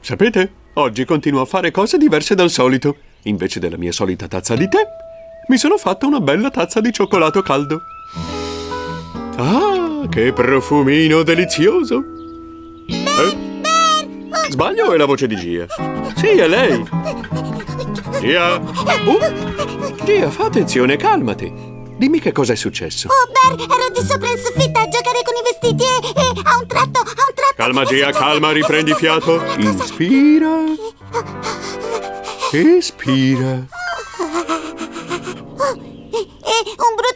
Sapete, oggi continuo a fare cose diverse dal solito. Invece della mia solita tazza di tè, mi sono fatta una bella tazza di cioccolato caldo. Ah, che profumino delizioso! Eh? Sbaglio o è la voce di Gia? Sì, è lei! Gia! Uh, Gia, fa attenzione, calmati! Dimmi che cosa è successo. Oh, Bear, ero di sopra in soffitta a giocare con i vestiti e, e a un tratto, a un tratto... Calma, Gia, calma, riprendi fiato. Inspira. Espira. E un brutto, un brutto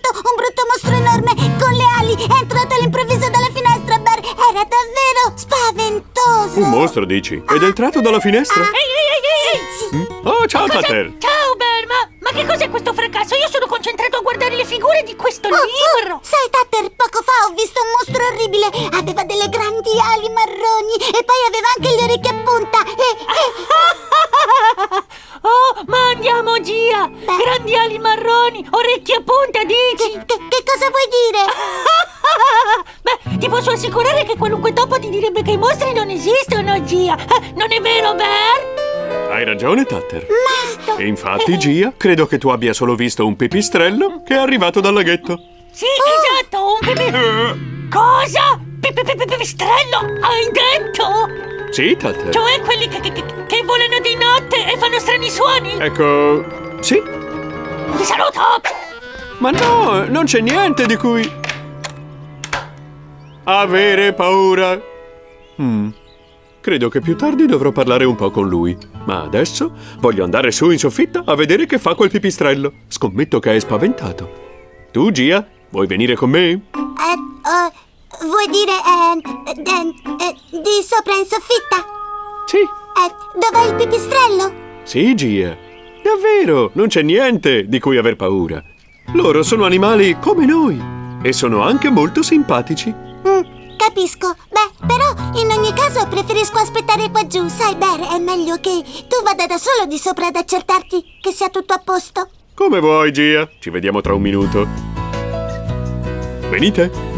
Un mostro, dici? Ed è entrato dalla finestra? Ehi, ehi, ehi, ehi! Sì. Oh, ciao? Tater! Ciao, Bear, ma, ma che cos'è questo fracasso? Io sono concentrato a guardare le figure di questo Oh, libro! oh, sai, Tatter, poco fa ho visto un mostro orribile. Aveva delle grandi ali marroni e poi aveva anche le orecchie a punta. E, e- Oh, ma andiamo, Gia! Grandi ali marroni, orecchie a punta, dici? che, che- che cosa vuoi dire? Beh, ti posso assicurare che qualunque topo ti direbbe che i mostri non esistono, Gia! Eh, Non è vero, Bear? Hai ragione, Tatter. Masto. E infatti, Gia, credo che tu abbia solo visto un pipistrello che è arrivato dal laghetto. Sì, esatto, un pipi... Cosa? Pi- pi- pi- pi- Pipistrello, hai detto? Sì, Tatter. Cioè quelli che, che, che- che volano di notte e fanno strani suoni? Ecco... Sì? Ti saluto! Ma no, non c'è niente di cui... Avere paura. Hmm. Credo che più tardi dovrò parlare un po' con lui. Ma adesso voglio andare su in soffitta a vedere che fa quel pipistrello. Scommetto che è spaventato. Tu, Gia, vuoi venire con me? Eh, oh, vuoi dire eh, eh, di sopra in soffitta? Sì. Eh, dov'è il pipistrello? Sì, Gia. Davvero, non c'è niente di cui aver paura. Loro sono animali come noi. E sono anche molto simpatici. Mm, capisco. Beh, però in ogni caso preferisco aspettare qua giù. Sai, Bear, è meglio che tu vada da solo di sopra ad accertarti che sia tutto a posto. Come vuoi, Gia. Ci vediamo tra un minuto. Venite.